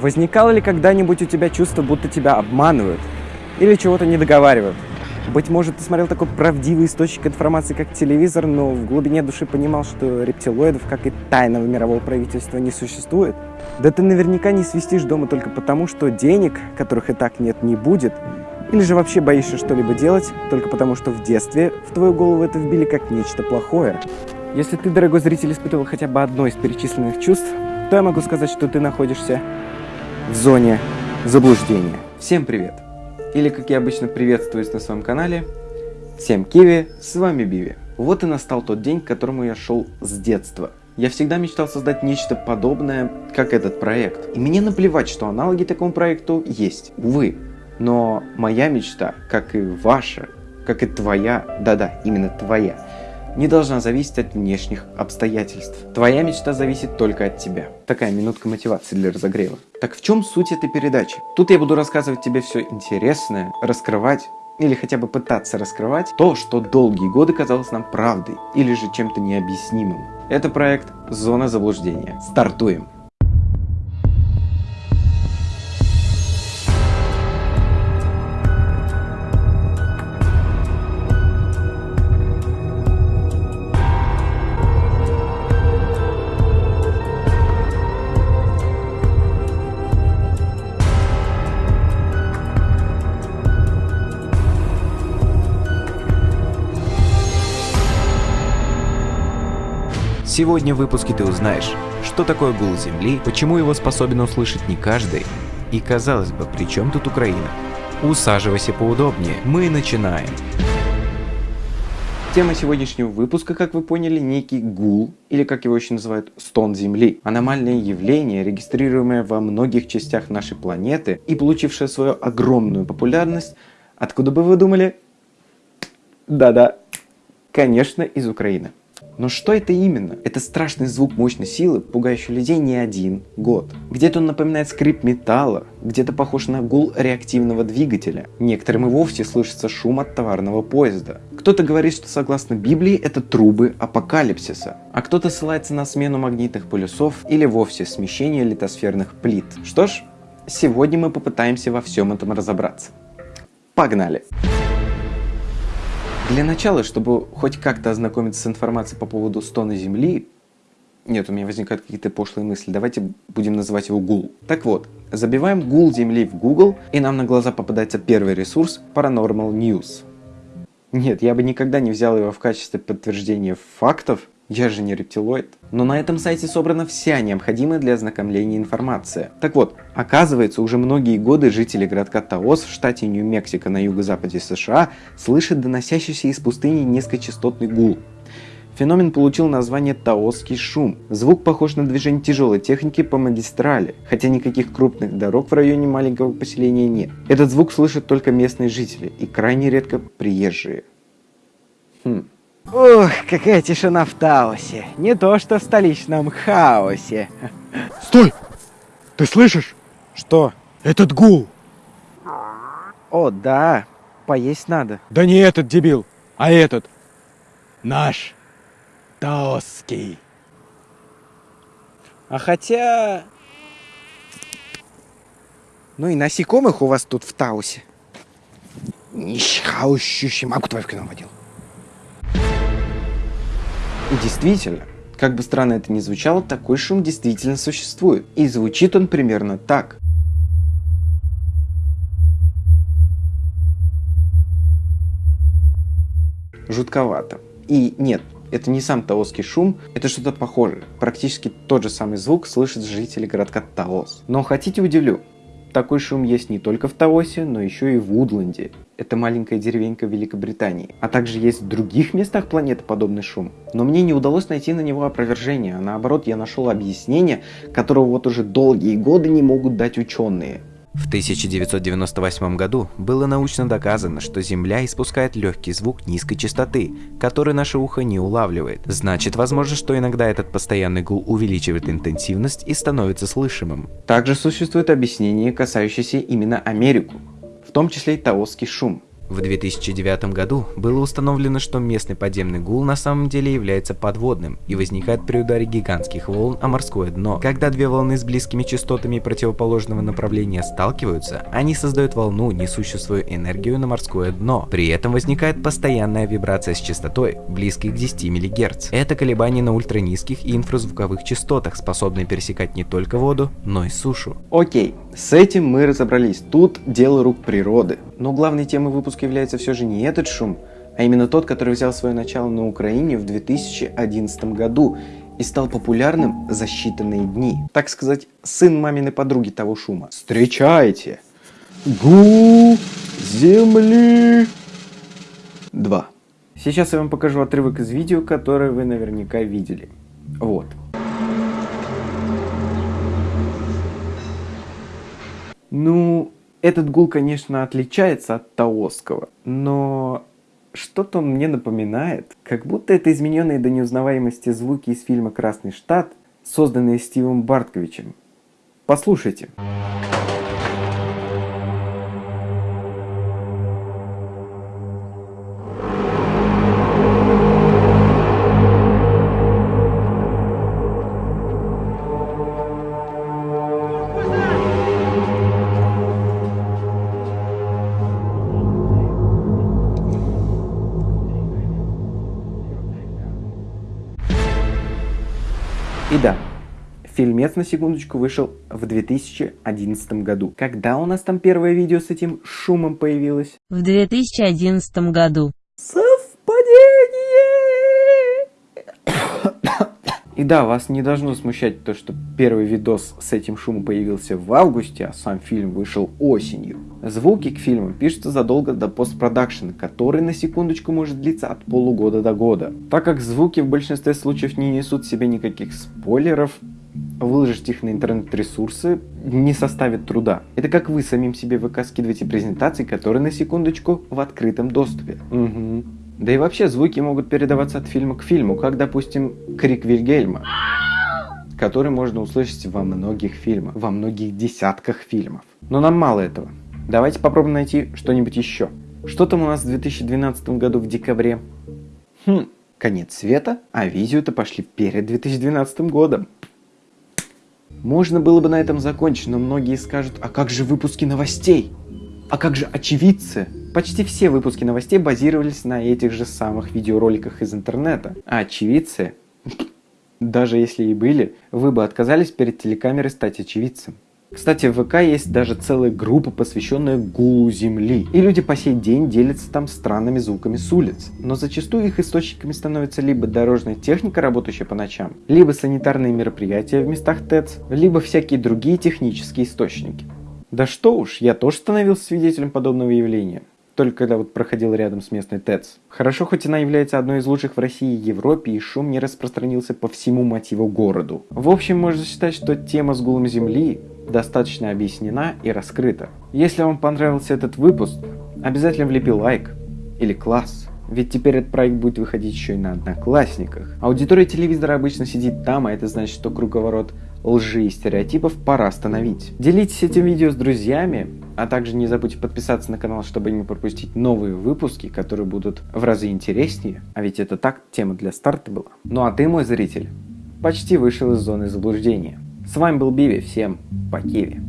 Возникало ли когда-нибудь у тебя чувство, будто тебя обманывают? Или чего-то не договаривают? Быть может, ты смотрел такой правдивый источник информации, как телевизор, но в глубине души понимал, что рептилоидов, как и тайного мирового правительства, не существует? Да ты наверняка не свистишь дома только потому, что денег, которых и так нет, не будет, или же вообще боишься что-либо делать, только потому что в детстве в твою голову это вбили как нечто плохое. Если ты, дорогой зритель, испытывал хотя бы одно из перечисленных чувств, то я могу сказать, что ты находишься в зоне заблуждения. Всем привет! Или, как я обычно приветствуюсь на своем канале, всем киви, с вами Биви. Вот и настал тот день, к которому я шел с детства. Я всегда мечтал создать нечто подобное, как этот проект. И мне наплевать, что аналоги такому проекту есть, увы. Но моя мечта, как и ваша, как и твоя, да-да, именно твоя, не должна зависеть от внешних обстоятельств. Твоя мечта зависит только от тебя. Такая минутка мотивации для разогрева. Так в чем суть этой передачи? Тут я буду рассказывать тебе все интересное, раскрывать или хотя бы пытаться раскрывать то, что долгие годы казалось нам правдой или же чем-то необъяснимым. Это проект «Зона заблуждения». Стартуем! Сегодня в выпуске ты узнаешь, что такое гул Земли, почему его способен услышать не каждый, и казалось бы, при чем тут Украина? Усаживайся поудобнее, мы начинаем. Тема сегодняшнего выпуска, как вы поняли, некий гул, или как его еще называют, стон Земли. Аномальное явление, регистрируемое во многих частях нашей планеты и получившее свою огромную популярность, откуда бы вы думали? Да-да, конечно, из Украины. Но что это именно? Это страшный звук мощной силы, пугающий людей не один год. Где-то он напоминает скрип металла, где-то похож на гул реактивного двигателя. Некоторым и вовсе слышится шум от товарного поезда. Кто-то говорит, что согласно Библии это трубы апокалипсиса, а кто-то ссылается на смену магнитных полюсов или вовсе смещение литосферных плит. Что ж, сегодня мы попытаемся во всем этом разобраться. Погнали! Для начала, чтобы хоть как-то ознакомиться с информацией по поводу стона Земли, нет, у меня возникают какие-то пошлые мысли. Давайте будем называть его Гул. Так вот, забиваем Гул Земли в Google, и нам на глаза попадается первый ресурс Paranormal News. Нет, я бы никогда не взял его в качестве подтверждения фактов, я же не рептилоид. Но на этом сайте собрана вся необходимая для ознакомления информация. Так вот, оказывается, уже многие годы жители городка Таос в штате Нью-Мексико на юго-западе США слышат доносящийся из пустыни низкочастотный гул. Феномен получил название таосский шум. Звук похож на движение тяжелой техники по магистрали, хотя никаких крупных дорог в районе маленького поселения нет. Этот звук слышат только местные жители и крайне редко приезжие. Хм. Ух, какая тишина в Таосе. Не то, что в столичном хаосе. Стой! Ты слышишь? Что? Этот гул! О, да. Поесть надо. Да не этот дебил, а этот. Наш. Таосский. А хотя... Ну и насекомых у вас тут в Таосе. Нищхаущущий мамку твою в кино водил. Действительно, как бы странно это ни звучало, такой шум действительно существует. И звучит он примерно так. Жутковато. И нет, это не сам таосский шум, это что-то похожее. Практически тот же самый звук слышат жители городка Таос. Но хотите удивлю, такой шум есть не только в Таосе, но еще и в Удланде. Это маленькая деревенька Великобритании. А также есть в других местах планеты подобный шум. Но мне не удалось найти на него опровержение, а наоборот я нашел объяснение, которого вот уже долгие годы не могут дать ученые. В 1998 году было научно доказано, что Земля испускает легкий звук низкой частоты, который наше ухо не улавливает. Значит, возможно, что иногда этот постоянный гул увеличивает интенсивность и становится слышимым. Также существует объяснение, касающееся именно Америку, в том числе и таосский шум. В 2009 году было установлено, что местный подземный гул на самом деле является подводным и возникает при ударе гигантских волн о морское дно. Когда две волны с близкими частотами противоположного направления сталкиваются, они создают волну, несущую свою энергию на морское дно. При этом возникает постоянная вибрация с частотой, близкой к 10 МГц. Это колебания на ультранизких и инфразвуковых частотах, способные пересекать не только воду, но и сушу. Окей, с этим мы разобрались. Тут дело рук природы. Но главной темой выпуска является все же не этот шум, а именно тот, который взял свое начало на Украине в 2011 году и стал популярным за считанные дни. Так сказать, сын маминой подруги того шума. Встречайте! Гул земли 2. Сейчас я вам покажу отрывок из видео, которое вы наверняка видели. Вот. Ну, этот гул, конечно, отличается от таосского, но что-то он мне напоминает, как будто это измененные до неузнаваемости звуки из фильма «Красный штат», созданные Стивом Бартковичем. Послушайте. И да, фильмец на секундочку вышел в 2011 году. Когда у нас там первое видео с этим шумом появилось? В 2011 году. И да, вас не должно смущать то, что первый видос с этим шумом появился в августе, а сам фильм вышел осенью. Звуки к фильму пишутся задолго до постпродакшена, который на секундочку может длиться от полугода до года. Так как звуки в большинстве случаев не несут в себе никаких спойлеров, выложить их на интернет-ресурсы не составит труда. Это как вы самим себе ВК скидываете презентации, которые на секундочку в открытом доступе. Угу. Да и вообще звуки могут передаваться от фильма к фильму, как, допустим, крик Вильгельма, который можно услышать во многих фильмах, во многих десятках фильмов. Но нам мало этого. Давайте попробуем найти что-нибудь еще. Что там у нас в 2012 году в декабре? Хм, конец света, а видео-то пошли перед 2012 годом. Можно было бы на этом закончить, но многие скажут, а как же выпуски новостей? А как же очевидцы? Почти все выпуски новостей базировались на этих же самых видеороликах из интернета. А очевидцы, даже если и были, вы бы отказались перед телекамерой стать очевидцем. Кстати, в ВК есть даже целая группа, посвященная гулу Земли. И люди по сей день делятся там странными звуками с улиц. Но зачастую их источниками становится либо дорожная техника, работающая по ночам, либо санитарные мероприятия в местах ТЭЦ, либо всякие другие технические источники. Да что уж, я тоже становился свидетелем подобного явления. Только когда вот проходил рядом с местной ТЭЦ. Хорошо, хоть она является одной из лучших в России и Европе, и шум не распространился по всему мотиву городу. В общем, можно считать, что тема с гулом Земли достаточно объяснена и раскрыта. Если вам понравился этот выпуск, обязательно влепи лайк или класс. Ведь теперь этот проект будет выходить еще и на одноклассниках. Аудитория телевизора обычно сидит там, а это значит, что круговорот лжи и стереотипов пора остановить. Делитесь этим видео с друзьями, а также не забудьте подписаться на канал, чтобы не пропустить новые выпуски, которые будут в разы интереснее. А ведь это так тема для старта была. Ну а ты, мой зритель, почти вышел из зоны заблуждения. С вами был Биви, всем по Киеве.